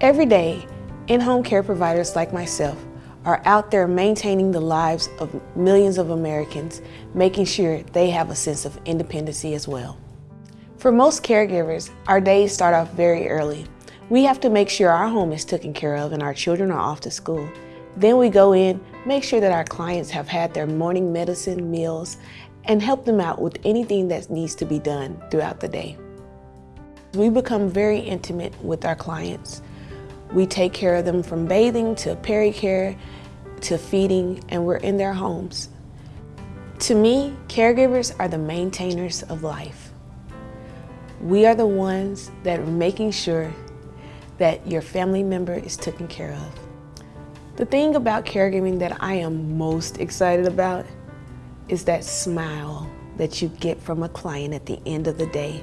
Every day, in-home care providers like myself are out there maintaining the lives of millions of Americans, making sure they have a sense of independency as well. For most caregivers, our days start off very early. We have to make sure our home is taken care of and our children are off to school. Then we go in, make sure that our clients have had their morning medicine, meals, and help them out with anything that needs to be done throughout the day. We become very intimate with our clients. We take care of them from bathing to peri-care to feeding, and we're in their homes. To me, caregivers are the maintainers of life. We are the ones that are making sure that your family member is taken care of. The thing about caregiving that I am most excited about is that smile that you get from a client at the end of the day.